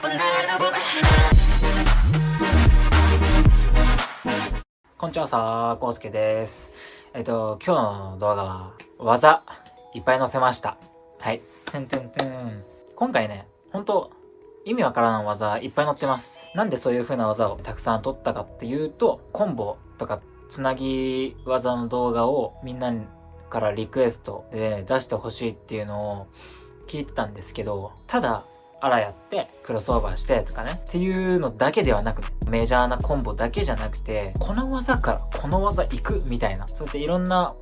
こんにちはさー、こうすけです。えっと、今日の動画は、技、いっぱい載せました。はい。てんてんてん。今回ね、ほんと、意味わからん技いっぱい載ってます。なんでそういう風な技をたくさん撮ったかっていうと、コンボとかつなぎ技の動画をみんなからリクエストで出してほしいっていうのを聞いてたんですけど、ただ、あらやって、クロスオーバーしてとかね、っていうのだけではなくメジャーなコンボだけじゃなくて、この技からこの技行くみたいな、そうやっていろんな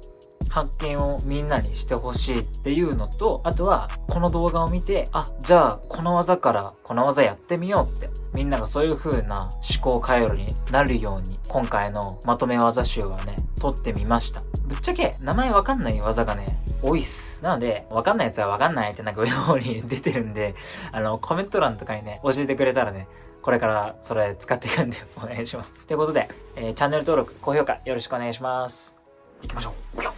発見をみんなにしてほしいっていうのと、あとは、この動画を見て、あ、じゃあ、この技からこの技やってみようって、みんながそういう風な思考回路になるように、今回のまとめ技集はね、撮ってみました。ぶっちゃけ、名前わかんない技がね、多いっす。なので、わかんないやつはわかんないってなんか上の方に出てるんで、あの、コメント欄とかにね、教えてくれたらね、これからそれ使っていくんでお願いします。ということで、えー、チャンネル登録、高評価よろしくお願いします。行きましょう。